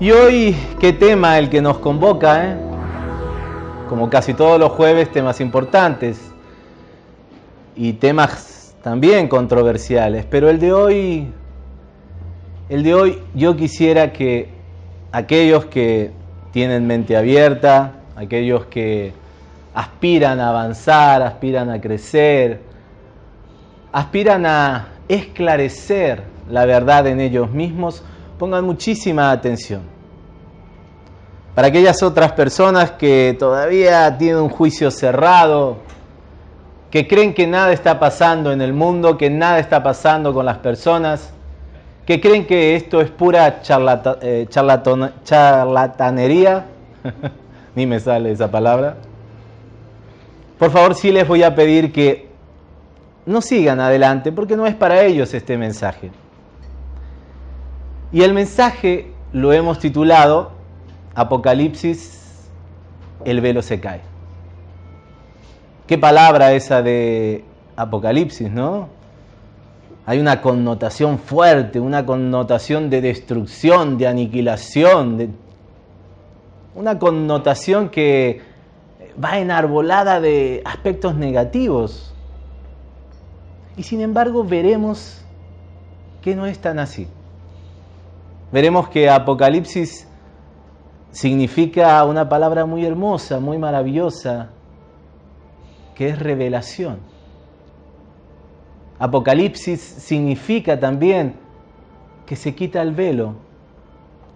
Y hoy, ¿qué tema el que nos convoca? Eh? Como casi todos los jueves, temas importantes y temas también controversiales. Pero el de hoy, el de hoy, yo quisiera que aquellos que tienen mente abierta, aquellos que aspiran a avanzar, aspiran a crecer, aspiran a esclarecer la verdad en ellos mismos, pongan muchísima atención. Para aquellas otras personas que todavía tienen un juicio cerrado, que creen que nada está pasando en el mundo, que nada está pasando con las personas, que creen que esto es pura eh, charlatanería, ni me sale esa palabra, por favor sí les voy a pedir que no sigan adelante porque no es para ellos este mensaje. Y el mensaje lo hemos titulado Apocalipsis, el velo se cae. Qué palabra esa de Apocalipsis, ¿no? Hay una connotación fuerte, una connotación de destrucción, de aniquilación, de... una connotación que va enarbolada de aspectos negativos. Y sin embargo veremos que no es tan así veremos que Apocalipsis significa una palabra muy hermosa, muy maravillosa, que es revelación. Apocalipsis significa también que se quita el velo,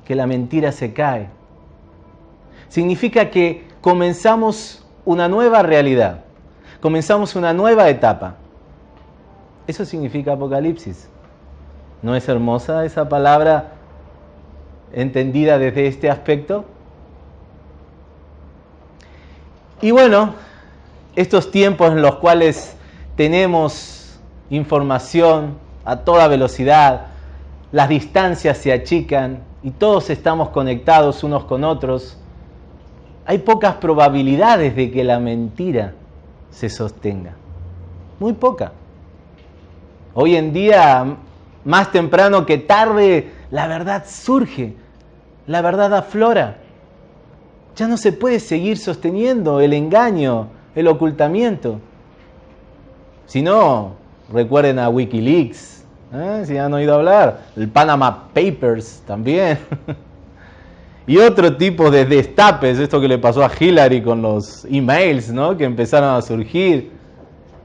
que la mentira se cae. Significa que comenzamos una nueva realidad, comenzamos una nueva etapa. Eso significa Apocalipsis. ¿No es hermosa esa palabra entendida desde este aspecto. Y bueno, estos tiempos en los cuales tenemos información a toda velocidad, las distancias se achican y todos estamos conectados unos con otros, hay pocas probabilidades de que la mentira se sostenga. Muy poca. Hoy en día, más temprano que tarde, la verdad surge la verdad aflora. Ya no se puede seguir sosteniendo el engaño, el ocultamiento. Si no, recuerden a Wikileaks, ¿eh? si han oído hablar, el Panama Papers también. y otro tipo de destapes, esto que le pasó a Hillary con los emails ¿no? que empezaron a surgir.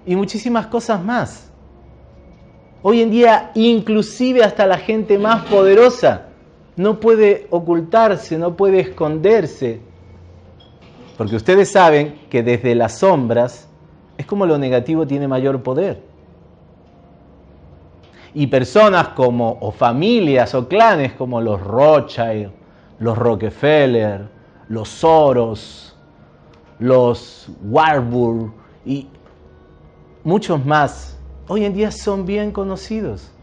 Y muchísimas cosas más. Hoy en día, inclusive hasta la gente más poderosa no puede ocultarse, no puede esconderse. Porque ustedes saben que desde las sombras es como lo negativo tiene mayor poder. Y personas como, o familias o clanes como los Rothschild, los Rockefeller, los Soros, los Warburg y muchos más, hoy en día son bien conocidos.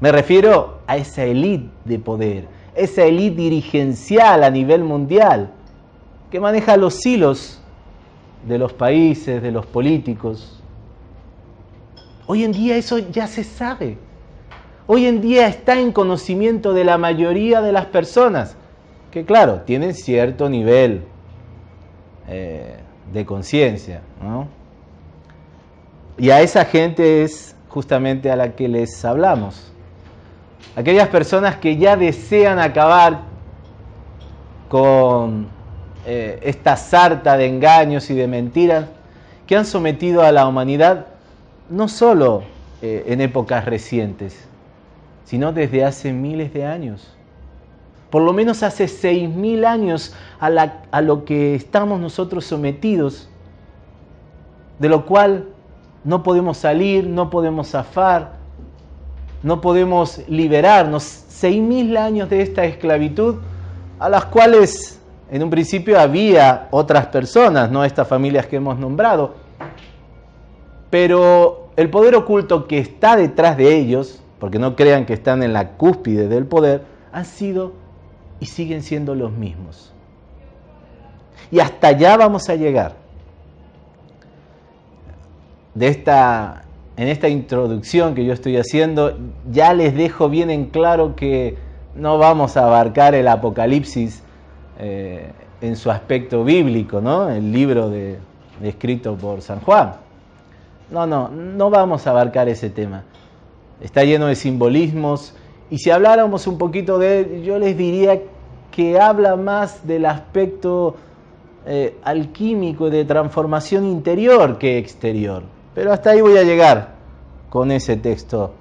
Me refiero a esa élite de poder, esa élite dirigencial a nivel mundial que maneja los hilos de los países, de los políticos. Hoy en día eso ya se sabe. Hoy en día está en conocimiento de la mayoría de las personas, que claro, tienen cierto nivel eh, de conciencia. Y a esa gente es justamente a la que les hablamos aquellas personas que ya desean acabar con eh, esta sarta de engaños y de mentiras que han sometido a la humanidad no solo eh, en épocas recientes, sino desde hace miles de años. Por lo menos hace seis mil años a, a lo que estamos nosotros sometidos, de lo cual no podemos salir, no podemos zafar, no podemos liberarnos. Seis mil años de esta esclavitud a las cuales en un principio había otras personas, no estas familias que hemos nombrado, pero el poder oculto que está detrás de ellos, porque no crean que están en la cúspide del poder, han sido y siguen siendo los mismos. Y hasta allá vamos a llegar. De esta en esta introducción que yo estoy haciendo, ya les dejo bien en claro que no vamos a abarcar el Apocalipsis eh, en su aspecto bíblico, ¿no? El libro de, escrito por San Juan. No, no, no vamos a abarcar ese tema. Está lleno de simbolismos y si habláramos un poquito de él, yo les diría que habla más del aspecto eh, alquímico de transformación interior que exterior. Pero hasta ahí voy a llegar con ese texto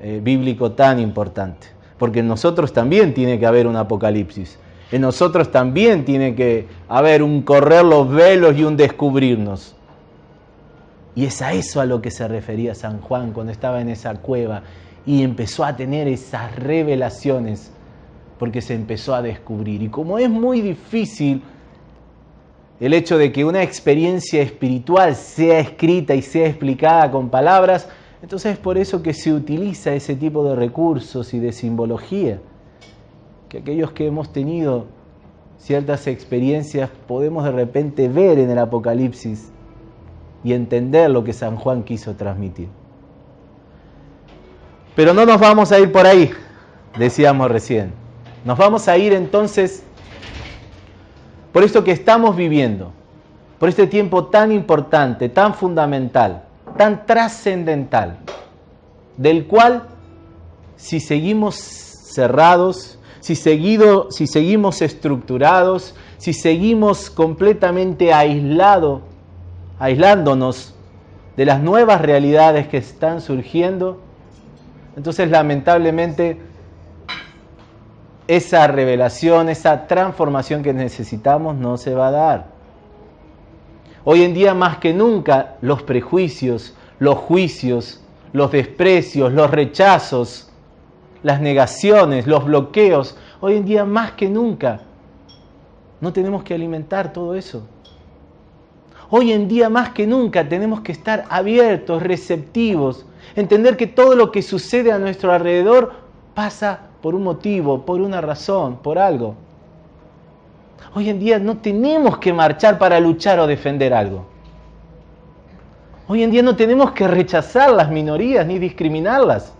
eh, bíblico tan importante. Porque en nosotros también tiene que haber un apocalipsis. En nosotros también tiene que haber un correr los velos y un descubrirnos. Y es a eso a lo que se refería San Juan cuando estaba en esa cueva y empezó a tener esas revelaciones porque se empezó a descubrir. Y como es muy difícil el hecho de que una experiencia espiritual sea escrita y sea explicada con palabras, entonces es por eso que se utiliza ese tipo de recursos y de simbología, que aquellos que hemos tenido ciertas experiencias podemos de repente ver en el Apocalipsis y entender lo que San Juan quiso transmitir. Pero no nos vamos a ir por ahí, decíamos recién. Nos vamos a ir entonces por esto que estamos viviendo, por este tiempo tan importante, tan fundamental, tan trascendental, del cual si seguimos cerrados, si, seguimos estructurados, si seguimos completamente aislado, aislándonos de las nuevas realidades que están surgiendo, entonces lamentablemente esa revelación, esa transformación que necesitamos no se va a dar. Hoy en día más que nunca los prejuicios, los juicios, los desprecios, los rechazos, las negaciones, los bloqueos, hoy en día más que nunca no tenemos que alimentar todo eso. Hoy en día más que nunca tenemos que estar abiertos, receptivos, entender que todo lo que sucede a nuestro alrededor pasa por un motivo, por una razón, por algo. Hoy en día no tenemos que marchar para luchar o defender algo. Hoy en día no tenemos que rechazar las minorías ni discriminarlas.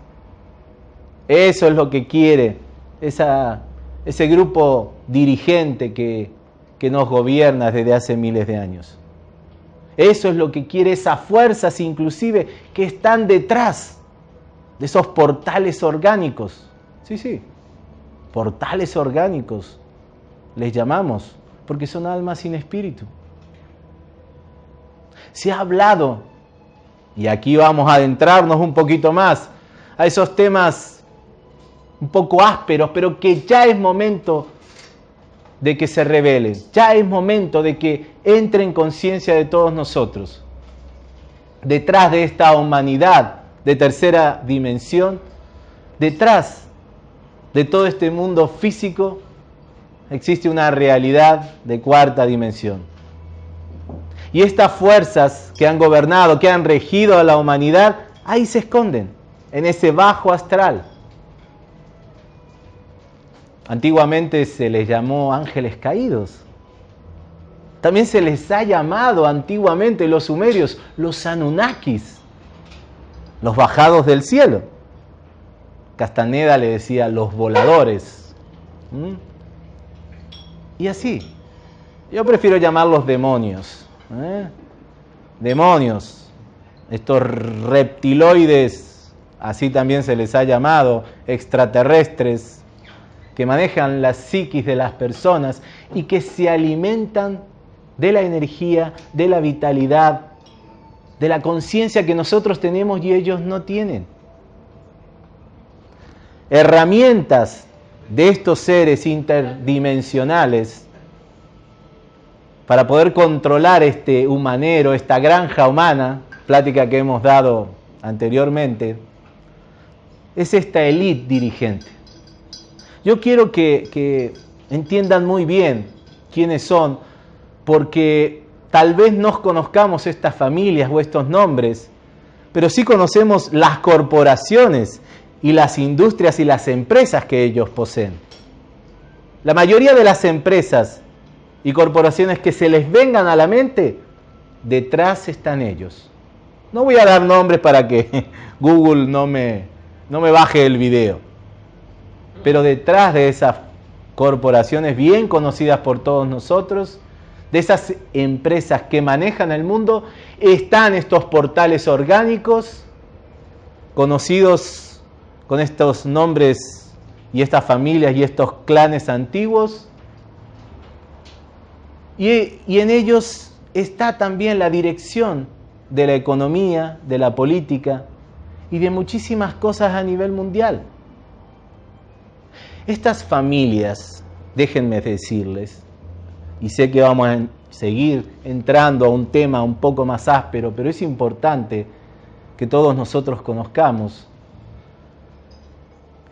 Eso es lo que quiere esa, ese grupo dirigente que, que nos gobierna desde hace miles de años. Eso es lo que quiere esas fuerzas inclusive que están detrás de esos portales orgánicos Sí, sí. Portales orgánicos les llamamos, porque son almas sin espíritu. Se ha hablado, y aquí vamos a adentrarnos un poquito más a esos temas un poco ásperos, pero que ya es momento de que se revelen, ya es momento de que entre en conciencia de todos nosotros. Detrás de esta humanidad de tercera dimensión, detrás de todo este mundo físico existe una realidad de cuarta dimensión. Y estas fuerzas que han gobernado, que han regido a la humanidad, ahí se esconden, en ese bajo astral. Antiguamente se les llamó ángeles caídos. También se les ha llamado antiguamente los sumerios los Anunnakis, los bajados del cielo. Castaneda le decía los voladores. ¿Mm? Y así. Yo prefiero llamarlos demonios. ¿eh? Demonios. Estos reptiloides, así también se les ha llamado, extraterrestres, que manejan la psiquis de las personas y que se alimentan de la energía, de la vitalidad, de la conciencia que nosotros tenemos y ellos no tienen herramientas de estos seres interdimensionales para poder controlar este humanero, esta granja humana, plática que hemos dado anteriormente, es esta élite dirigente. Yo quiero que, que, entiendan muy bien quiénes son, porque tal vez no conozcamos estas familias o estos nombres, pero sí conocemos las corporaciones y las industrias y las empresas que ellos poseen. La mayoría de las empresas y corporaciones que se les vengan a la mente, detrás están ellos. No voy a dar nombres para que Google no me, no me baje el video. Pero detrás de esas corporaciones bien conocidas por todos nosotros, de esas empresas que manejan el mundo, están estos portales orgánicos conocidos con estos nombres y estas familias y estos clanes antiguos. Y, en ellos está también la dirección de la economía, de la política y de muchísimas cosas a nivel mundial. Estas familias, déjenme decirles, y sé que vamos a seguir entrando a un tema un poco más áspero, pero es importante que todos nosotros conozcamos.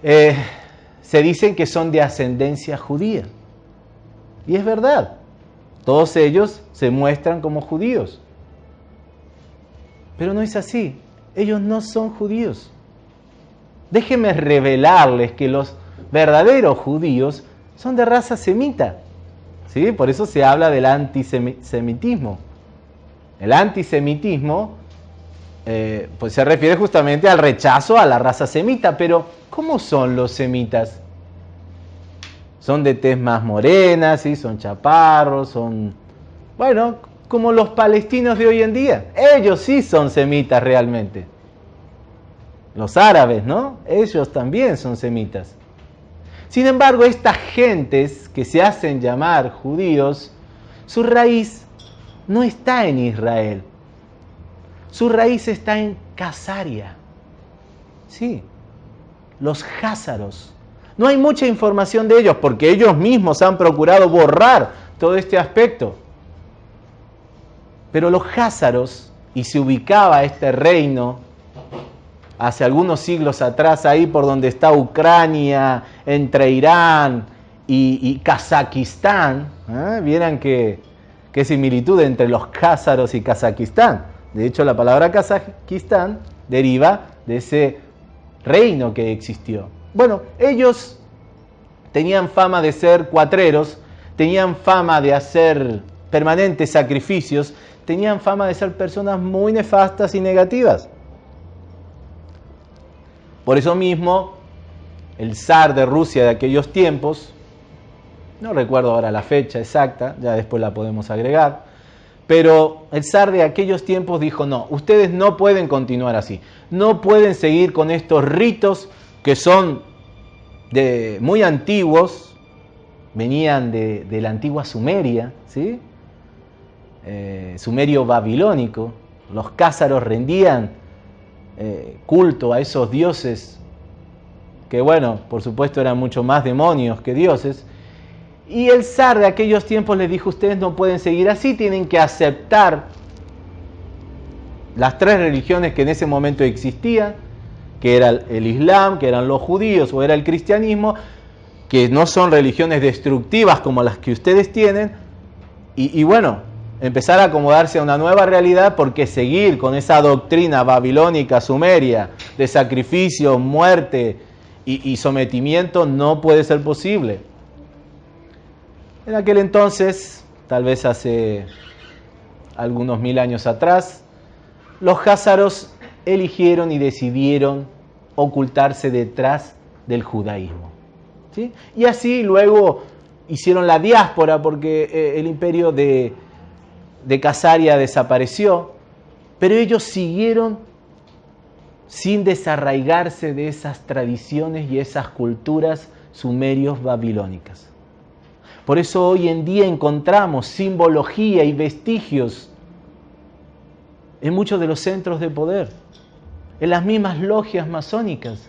Eh, se dicen que son de ascendencia judía. Y es verdad, todos ellos se muestran como judíos. Pero no es así, ellos no son judíos. Déjenme revelarles que los verdaderos judíos son de raza semita. ¿sí? Por eso se habla del antisemitismo. El antisemitismo eh, pues se refiere justamente al rechazo a la raza semita, pero ¿cómo son los semitas? Son de tez más morena, ¿sí? son chaparros, son, bueno, como los palestinos de hoy en día. Ellos sí son semitas realmente. Los árabes, ¿no? Ellos también son semitas. Sin embargo, estas gentes que se hacen llamar judíos, su raíz no está en Israel. Su raíz está en Casaria. Sí, los házaros. No hay mucha información de ellos porque ellos mismos han procurado borrar todo este aspecto. Pero los házaros, y se ubicaba este reino hace algunos siglos atrás, ahí por donde está Ucrania, entre Irán y, Kazakistán, ¿eh? vieran qué, similitud entre los házaros y Kazakistán. De hecho, la palabra Kazakistán deriva de ese reino que existió. Bueno, ellos tenían fama de ser cuatreros, tenían fama de hacer permanentes sacrificios, tenían fama de ser personas muy nefastas y negativas. Por eso mismo, el zar de Rusia de aquellos tiempos, no recuerdo ahora la fecha exacta, ya después la podemos agregar, pero el zar de aquellos tiempos dijo, no, ustedes no pueden continuar así, no pueden seguir con estos ritos que son de, muy antiguos, venían de, la antigua Sumeria, ¿sí? Eh, sumerio babilónico, los cázaros rendían eh, culto a esos dioses que bueno, por supuesto eran mucho más demonios que dioses. Y el zar de aquellos tiempos les dijo, ustedes no pueden seguir así, tienen que aceptar las tres religiones que en ese momento existían, que era el Islam, que eran los judíos o era el cristianismo, que no son religiones destructivas como las que ustedes tienen, y, bueno, empezar a acomodarse a una nueva realidad porque seguir con esa doctrina babilónica, sumeria, de sacrificio, muerte y, y sometimiento no puede ser posible. En aquel entonces, tal vez hace algunos mil años atrás, los házaros eligieron y decidieron ocultarse detrás del judaísmo. ¿sí? Y así luego hicieron la diáspora porque eh, el imperio de, de Casaria desapareció, pero ellos siguieron sin desarraigarse de esas tradiciones y esas culturas sumerios babilónicas. Por eso hoy en día encontramos simbología y vestigios en muchos de los centros de poder, en las mismas logias masónicas.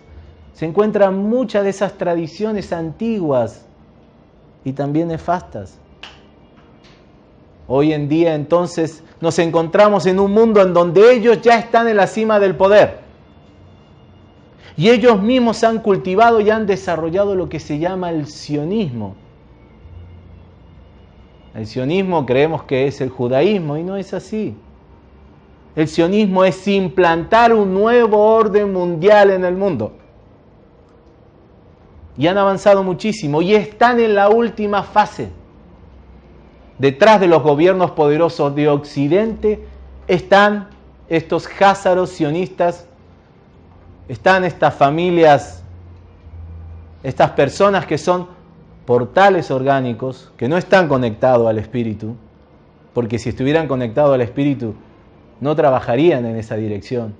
Se encuentran muchas de esas tradiciones antiguas y también nefastas. Hoy en día entonces nos encontramos en un mundo en donde ellos ya están en la cima del poder. Y ellos mismos han cultivado y han desarrollado lo que se llama el sionismo. El sionismo creemos que es el judaísmo y no es así. El sionismo es implantar un nuevo orden mundial en el mundo. Y han avanzado muchísimo y están en la última fase detrás de los gobiernos poderosos de Occidente están estos házaros sionistas, están estas familias estas personas que son portales orgánicos, que no están conectados al espíritu, porque si estuvieran conectados al espíritu, no trabajarían en esa dirección.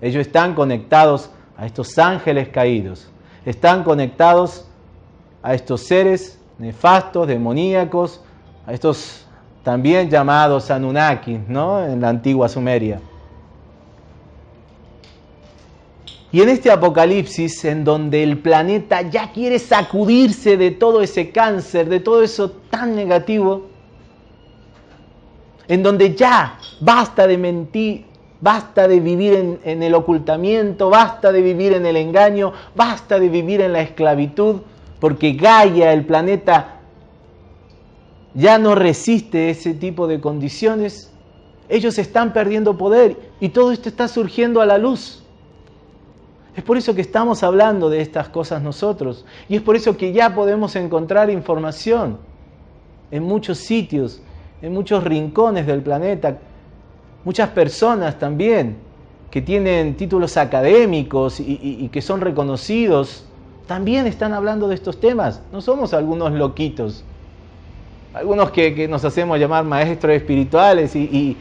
Ellos están conectados a estos ángeles caídos, están conectados a estos seres nefastos, demoníacos, a estos también llamados Anunnakis, ¿no? En la antigua Sumeria. Y en este apocalipsis, en donde el planeta ya quiere sacudirse de todo ese cáncer, de todo eso tan negativo, en donde ya basta de mentir, basta de vivir en, el ocultamiento, basta de vivir en el engaño, basta de vivir en la esclavitud, porque Gaia, el planeta, ya no resiste ese tipo de condiciones. Ellos están perdiendo poder y todo esto está surgiendo a la luz. Es por eso que estamos hablando de estas cosas nosotros. Y es por eso que ya podemos encontrar información en muchos sitios en muchos rincones del planeta, muchas personas también que tienen títulos académicos y, que son reconocidos, también están hablando de estos temas. No somos algunos loquitos, algunos que, nos hacemos llamar maestros espirituales y, y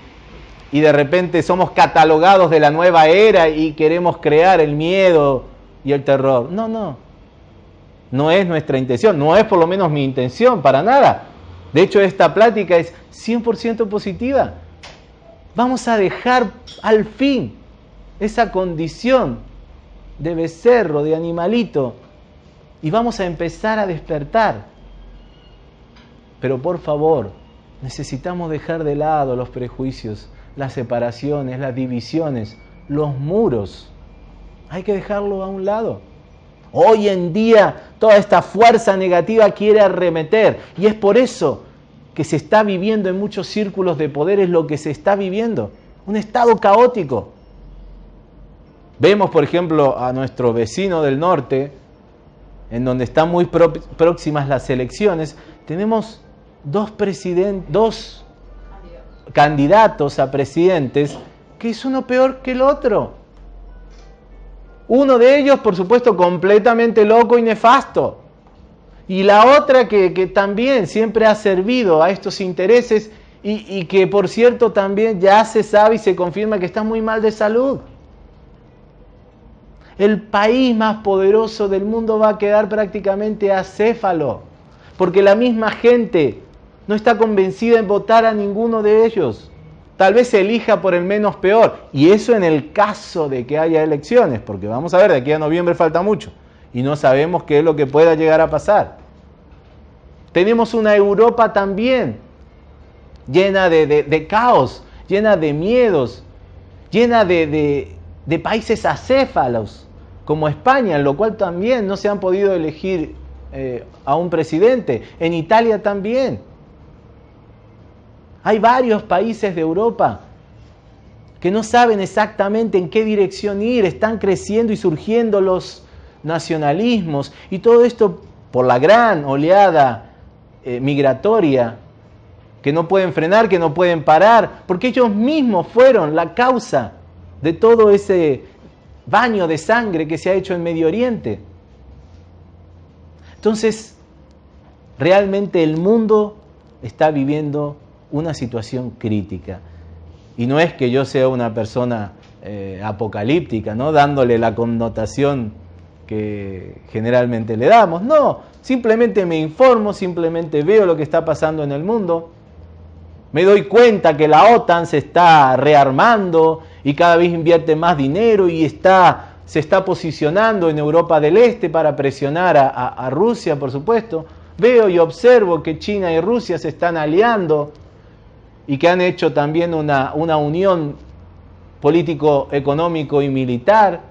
de repente somos catalogados de la nueva era y queremos crear el miedo y el terror. No, no. No es nuestra intención, no es por lo menos mi intención, para nada. De hecho, esta plática es 100% positiva. Vamos a dejar al fin esa condición de becerro, de animalito, y vamos a empezar a despertar. Pero por favor, necesitamos dejar de lado los prejuicios, las separaciones, las divisiones, los muros. Hay que dejarlo a un lado. Hoy en día toda esta fuerza negativa quiere arremeter y es por eso que se está viviendo en muchos círculos de poder, es lo que se está viviendo, un estado caótico. Vemos, por ejemplo, a nuestro vecino del norte, en donde están muy próximas las elecciones, tenemos dos, dos candidatos a presidentes que es uno peor que el otro. Uno de ellos, por supuesto, completamente loco y nefasto. Y la otra que, también siempre ha servido a estos intereses y, y, que, por cierto, también ya se sabe y se confirma que está muy mal de salud. El país más poderoso del mundo va a quedar prácticamente acéfalo, porque la misma gente no está convencida en votar a ninguno de ellos tal vez se elija por el menos peor. Y eso en el caso de que haya elecciones, porque vamos a ver, de aquí a noviembre falta mucho y no sabemos qué es lo que pueda llegar a pasar. Tenemos una Europa también llena de, caos, llena de miedos, llena de, países acéfalos, como España, en lo cual también no se han podido elegir eh, a un presidente. En Italia también. Hay varios países de Europa que no saben exactamente en qué dirección ir, están creciendo y surgiendo los nacionalismos y todo esto por la gran oleada eh, migratoria que no pueden frenar, que no pueden parar, porque ellos mismos fueron la causa de todo ese baño de sangre que se ha hecho en Medio Oriente. Entonces, realmente el mundo está viviendo una situación crítica. Y no es que yo sea una persona eh, apocalíptica, ¿no? dándole la connotación que generalmente le damos. No, simplemente me informo, simplemente veo lo que está pasando en el mundo. Me doy cuenta que la OTAN se está rearmando y cada vez invierte más dinero y está, se está posicionando en Europa del Este para presionar a, a Rusia, por supuesto. Veo y observo que China y Rusia se están aliando y que han hecho también una, una unión político, económico y militar.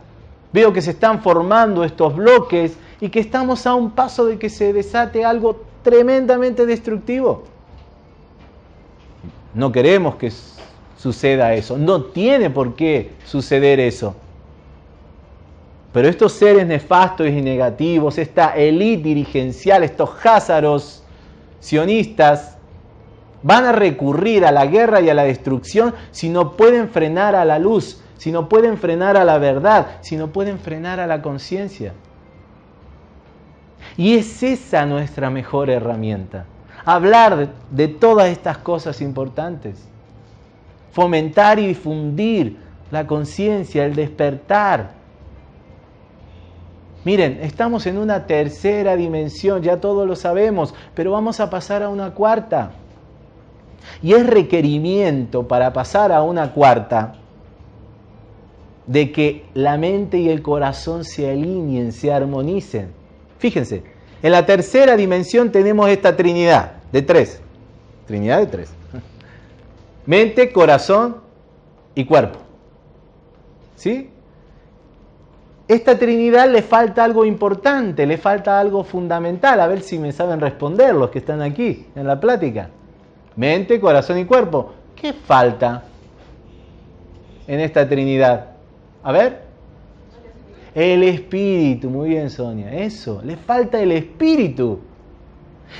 Veo que se están formando estos bloques y que estamos a un paso de que se desate algo tremendamente destructivo. No queremos que suceda eso, no tiene por qué suceder eso. Pero estos seres nefastos y negativos, esta élite dirigencial, estos házaros sionistas, van a recurrir a la guerra y a la destrucción si no pueden frenar a la luz, si no pueden frenar a la verdad, si no pueden frenar a la conciencia. Y es esa nuestra mejor herramienta. Hablar de todas estas cosas importantes. Fomentar y difundir la conciencia, el despertar. Miren, estamos en una tercera dimensión, ya todos lo sabemos, pero vamos a pasar a una cuarta. Y es requerimiento para pasar a una cuarta de que la mente y el corazón se alineen, se armonicen. Fíjense, en la tercera dimensión tenemos esta trinidad de tres. Trinidad de tres. Mente, corazón y cuerpo. ¿Sí? Esta Trinidad le falta algo importante, le falta algo fundamental. A ver si me saben responder los que están aquí en la plática. Mente, corazón y cuerpo. ¿Qué falta en esta Trinidad? A ver. El espíritu, muy bien Sonia, eso, le falta el espíritu.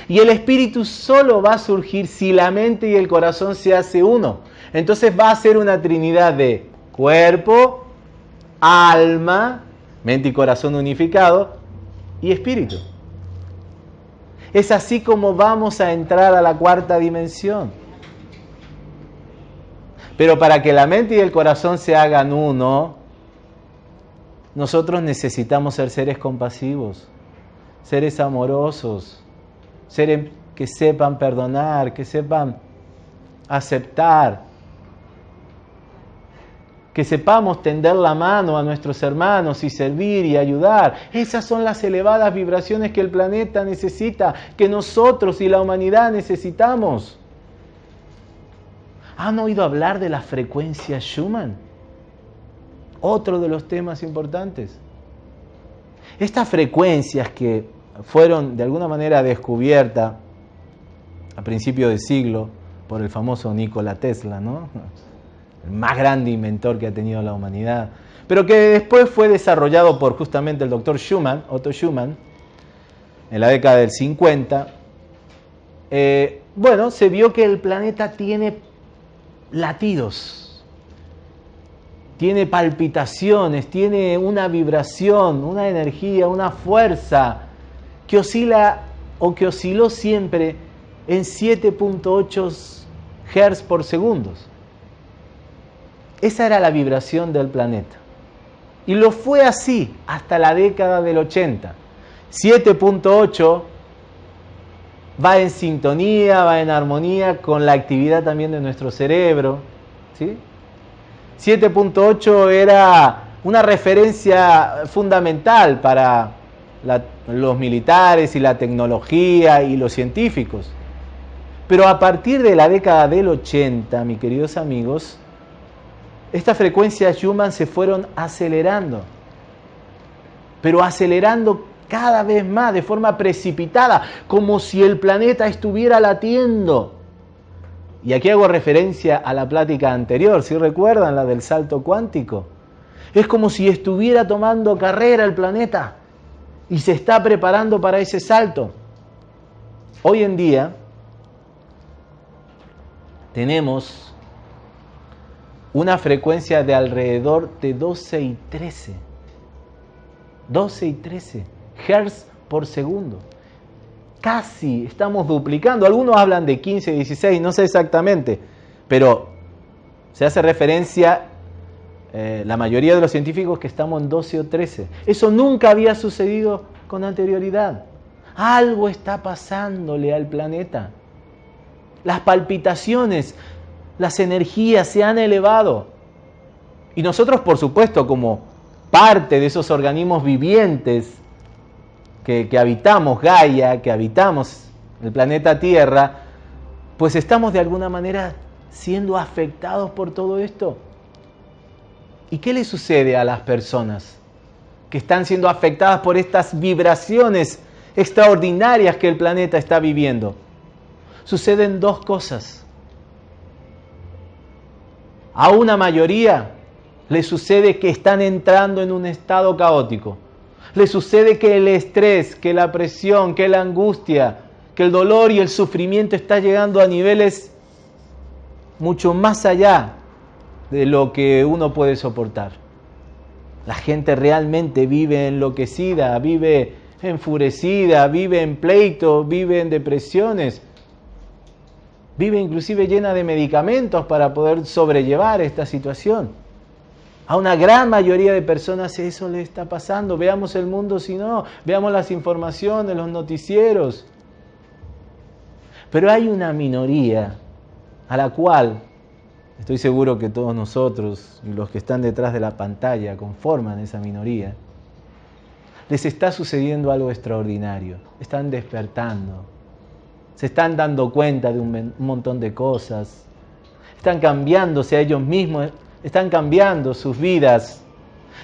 Y el espíritu solo va a surgir si la mente y el corazón se hace uno. Entonces va a ser una trinidad de cuerpo, alma, mente y corazón unificado y espíritu. Es así como vamos a entrar a la cuarta dimensión. Pero para que la mente y el corazón se hagan uno, nosotros necesitamos ser seres compasivos, seres amorosos, seres que sepan perdonar, que sepan aceptar, que sepamos tender la mano a nuestros hermanos y servir y ayudar. Esas son las elevadas vibraciones que el planeta necesita, que nosotros y la humanidad necesitamos. ¿Han oído hablar de la frecuencia Schumann? Otro de los temas importantes. Estas frecuencias que fueron de alguna manera descubiertas a principios de siglo por el famoso Nikola Tesla, ¿no? El más grande inventor que ha tenido la humanidad, pero que después fue desarrollado por justamente el doctor Schumann, Otto Schumann, en la década del 50. Eh, bueno, se vio que el planeta tiene latidos, tiene palpitaciones, tiene una vibración, una energía, una fuerza que oscila o que osciló siempre en 7.8 Hz por segundos. Esa era la vibración del planeta. Y lo fue así hasta la década del 80. 7.8 va en sintonía, va en armonía con la actividad también de nuestro cerebro. ¿sí? 7.8 era una referencia fundamental para los militares y la tecnología y los científicos. Pero a partir de la década del 80, mis queridos amigos, estas frecuencias Schumann se fueron acelerando, pero acelerando cada vez más de forma precipitada, como si el planeta estuviera latiendo. Y aquí hago referencia a la plática anterior, si recuerdan la del salto cuántico. Es como si estuviera tomando carrera el planeta y se está preparando para ese salto. Hoy en día tenemos una frecuencia de alrededor de 12 y 13. 12 y 13 Hz por segundo. Casi estamos duplicando. Algunos hablan de 15, 16, no sé exactamente, pero se hace referencia eh, la mayoría de los científicos que estamos en 12 o 13. Eso nunca había sucedido con anterioridad. Algo está pasándole al planeta. Las palpitaciones las energías se han elevado. Y nosotros, por supuesto, como parte de esos organismos vivientes que, habitamos Gaia, que habitamos el planeta Tierra, pues estamos de alguna manera siendo afectados por todo esto. ¿Y qué le sucede a las personas que están siendo afectadas por estas vibraciones extraordinarias que el planeta está viviendo? Suceden dos cosas. A una mayoría le sucede que están entrando en un estado caótico. Le sucede que el estrés, que la presión, que la angustia, que el dolor y el sufrimiento está llegando a niveles mucho más allá de lo que uno puede soportar. La gente realmente vive enloquecida, vive enfurecida, vive en pleito, vive en depresiones, vive inclusive llena de medicamentos para poder sobrellevar esta situación. A una gran mayoría de personas eso le está pasando. Veamos el mundo si no, veamos las informaciones, los noticieros. Pero hay una minoría a la cual estoy seguro que todos nosotros y los que están detrás de la pantalla conforman esa minoría. Les está sucediendo algo extraordinario. Están despertando. Se están dando cuenta de un montón de cosas. Están cambiándose a ellos mismos. Están cambiando sus vidas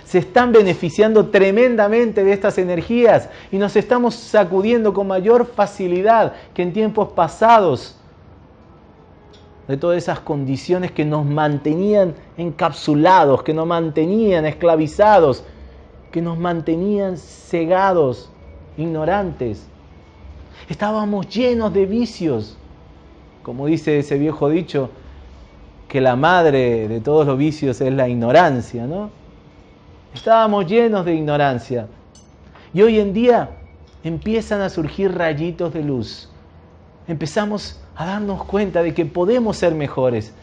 se están beneficiando tremendamente de estas energías y nos estamos sacudiendo con mayor facilidad que en tiempos pasados de todas esas condiciones que nos mantenían encapsulados, que nos mantenían esclavizados, que nos mantenían cegados, ignorantes. Estábamos llenos de vicios, como dice ese viejo dicho, que la madre de todos los vicios es la ignorancia, ¿no? Estábamos llenos de ignorancia. Y hoy en día empiezan a surgir rayitos de luz. Empezamos a darnos cuenta de que podemos ser mejores,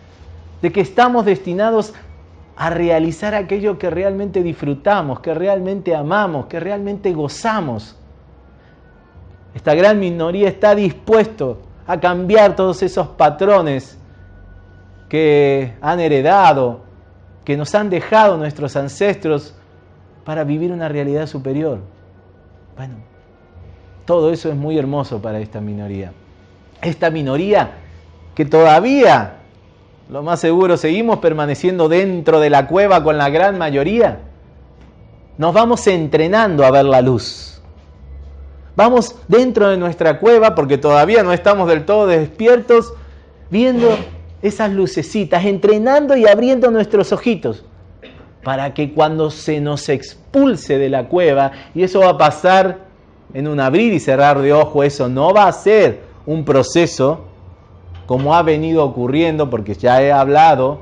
de que estamos destinados a realizar aquello que realmente disfrutamos, que realmente amamos, que realmente gozamos. Esta gran minoría está dispuesto a cambiar todos esos patrones que han heredado, que nos han dejado nuestros ancestros para vivir una realidad superior. Bueno, todo eso es muy hermoso para esta minoría. Esta minoría que todavía, lo más seguro, seguimos permaneciendo dentro de la cueva con la gran mayoría, nos vamos entrenando a ver la luz. Vamos dentro de nuestra cueva, porque todavía no estamos del todo despiertos, viendo esas lucecitas, entrenando y abriendo nuestros ojitos, para que cuando se nos expulse de la cueva, y eso va a pasar en un abrir y cerrar de ojo, eso no va a ser un proceso como ha venido ocurriendo, porque ya he hablado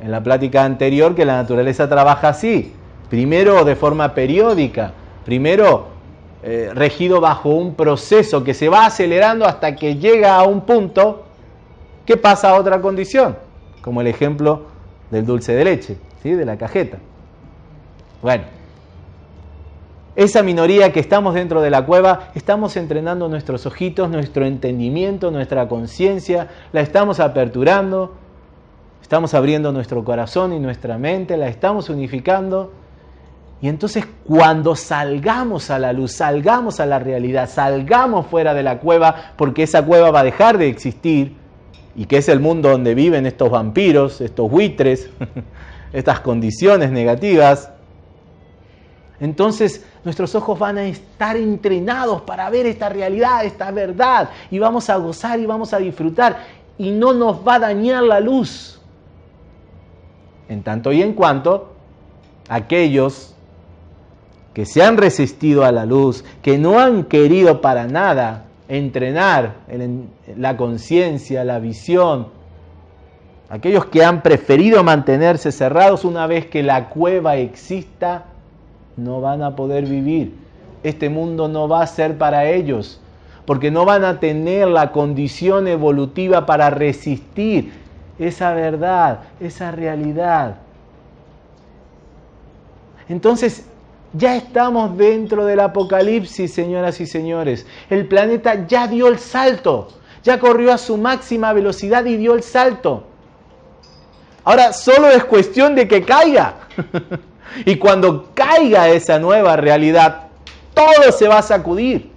en la plática anterior que la naturaleza trabaja así, primero de forma periódica, primero eh, regido bajo un proceso que se va acelerando hasta que llega a un punto ¿Qué pasa a otra condición? Como el ejemplo del dulce de leche, ¿sí? de la cajeta. Bueno, esa minoría que estamos dentro de la cueva, estamos entrenando nuestros ojitos, nuestro entendimiento, nuestra conciencia, la estamos aperturando, estamos abriendo nuestro corazón y nuestra mente, la estamos unificando. Y entonces cuando salgamos a la luz, salgamos a la realidad, salgamos fuera de la cueva, porque esa cueva va a dejar de existir, y que es el mundo donde viven estos vampiros, estos buitres, estas condiciones negativas, entonces nuestros ojos van a estar entrenados para ver esta realidad, esta verdad, y vamos a gozar y vamos a disfrutar, y no nos va a dañar la luz. En tanto y en cuanto aquellos que se han resistido a la luz, que no han querido para nada entrenar la conciencia, la visión. Aquellos que han preferido mantenerse cerrados una vez que la cueva exista, no van a poder vivir. Este mundo no va a ser para ellos, porque no van a tener la condición evolutiva para resistir esa verdad, esa realidad. Entonces, ya estamos dentro del apocalipsis, señoras y señores. El planeta ya dio el salto, ya corrió a su máxima velocidad y dio el salto. Ahora solo es cuestión de que caiga. y cuando caiga esa nueva realidad, todo se va a sacudir.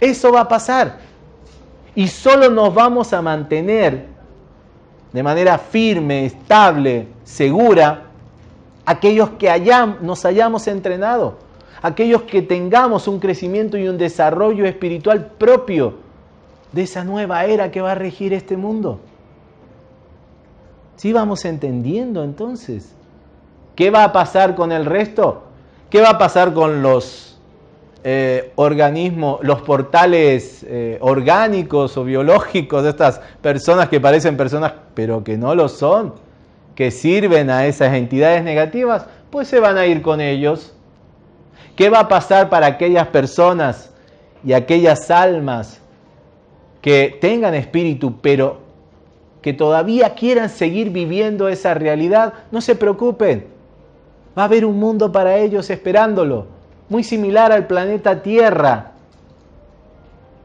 Eso va a pasar. Y solo nos vamos a mantener de manera firme, estable, segura, aquellos que nos hayamos entrenado, aquellos que tengamos un crecimiento y un desarrollo espiritual propio de esa nueva era que va a regir este mundo. ¿Sí vamos entendiendo entonces? ¿Qué va a pasar con el resto? ¿Qué va a pasar con los eh, organismos, los portales eh, orgánicos o biológicos de estas personas que parecen personas pero que no lo son? Que sirven a esas entidades negativas, pues se van a ir con ellos. ¿Qué va a pasar para aquellas personas y aquellas almas que tengan espíritu, pero que todavía quieran seguir viviendo esa realidad? No se preocupen. Va a haber un mundo para ellos esperándolo, muy similar al planeta Tierra,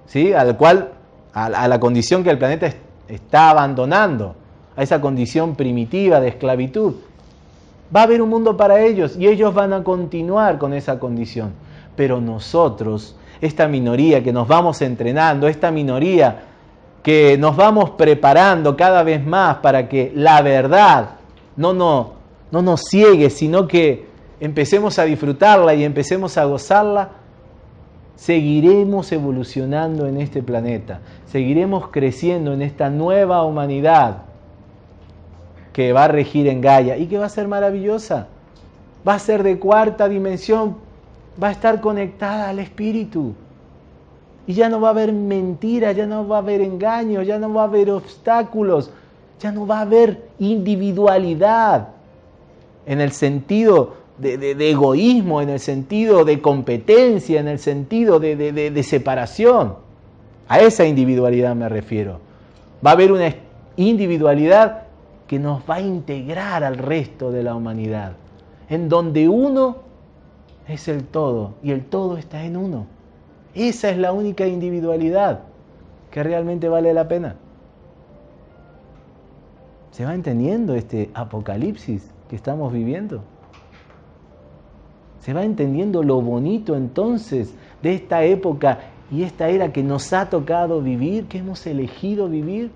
¿sí? al cual, a la condición que el planeta está abandonando, esa condición primitiva de esclavitud. Va a haber un mundo para ellos y ellos van a continuar con esa condición. Pero nosotros, esta minoría que nos vamos entrenando, esta minoría que nos vamos preparando cada vez más para que la verdad no, no, no nos ciegue, sino que empecemos a disfrutarla y empecemos a gozarla, seguiremos evolucionando en este planeta, seguiremos creciendo en esta nueva humanidad que va a regir en Gaia y que va a ser maravillosa. Va a ser de cuarta dimensión, va a estar conectada al espíritu. Y ya no va a haber mentira, ya no va a haber engaño, ya no va a haber obstáculos, ya no va a haber individualidad en el sentido de, egoísmo, en el sentido de competencia, en el sentido de separación. A esa individualidad me refiero. Va a haber una individualidad que nos va a integrar al resto de la humanidad, en donde uno es el todo y el todo está en uno. Esa es la única individualidad que realmente vale la pena. ¿Se va entendiendo este apocalipsis que estamos viviendo? ¿Se va entendiendo lo bonito entonces de esta época y esta era que nos ha tocado vivir, que hemos elegido vivir?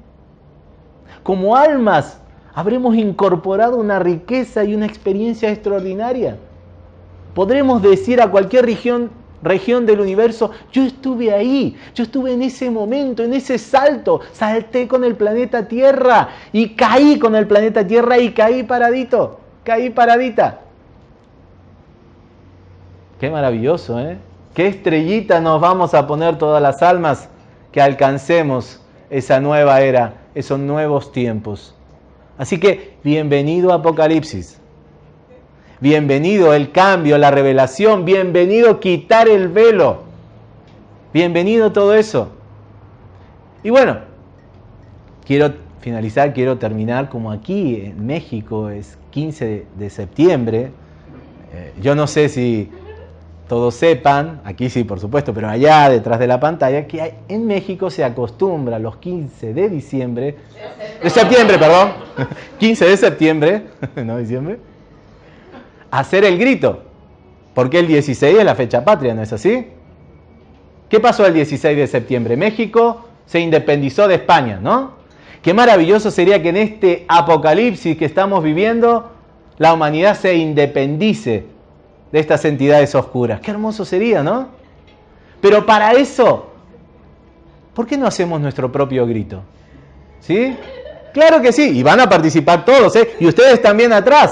Como almas habremos incorporado una riqueza y una experiencia extraordinaria. Podremos decir a cualquier región, región del universo, yo estuve ahí, yo estuve en ese momento, en ese salto, salté con el planeta Tierra y caí con el planeta Tierra y caí paradito, caí paradita. Qué maravilloso, ¿eh? Qué estrellita nos vamos a poner todas las almas que alcancemos esa nueva era, esos nuevos tiempos. Así que bienvenido Apocalipsis. Bienvenido el cambio, la revelación. Bienvenido quitar el velo. Bienvenido todo eso. Y bueno, quiero finalizar, quiero terminar como aquí en México es 15 de septiembre. Eh, yo no sé si todos sepan, aquí sí por supuesto, pero allá detrás de la pantalla, que en México se acostumbra los 15 de diciembre, de septiembre, perdón, 15 de septiembre, no diciembre, hacer el grito, porque el 16 es la fecha patria, ¿no es así? ¿Qué pasó el 16 de septiembre? México se independizó de España, ¿no? Qué maravilloso sería que en este apocalipsis que estamos viviendo, la humanidad se independice de estas entidades oscuras. Qué hermoso sería, ¿no? Pero para eso, ¿por qué no hacemos nuestro propio grito? ¿Sí? Claro que sí, y van a participar todos, ¿eh? Y ustedes también atrás.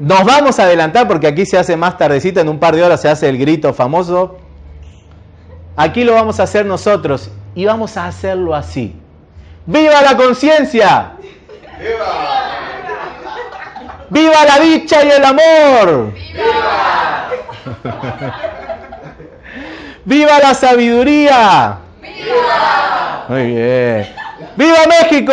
Nos vamos a adelantar porque aquí se hace más tardecita, en un par de horas se hace el grito famoso. Aquí lo vamos a hacer nosotros y vamos a hacerlo así. ¡Viva la conciencia! ¡Viva! ¡Viva la dicha y el amor! ¡Viva! ¡Viva la sabiduría! ¡Viva! Muy bien. ¡Viva México!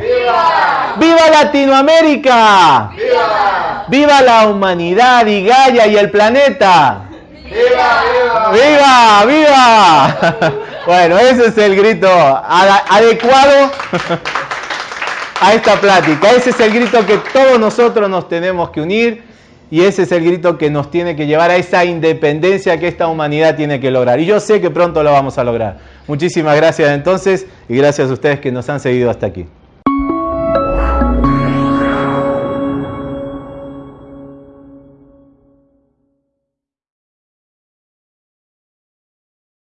¡Viva! ¡Viva Latinoamérica! ¡Viva! ¡Viva la humanidad y Gaia y el planeta! ¡Viva! ¡Viva! ¡Viva! Bueno, ese es el grito adecuado a esta plática. Ese es el grito que todos nosotros nos tenemos que unir y ese es el grito que nos tiene que llevar a esa independencia que esta humanidad tiene que lograr. Y yo sé que pronto lo vamos a lograr. Muchísimas gracias entonces y gracias a ustedes que nos han seguido hasta aquí.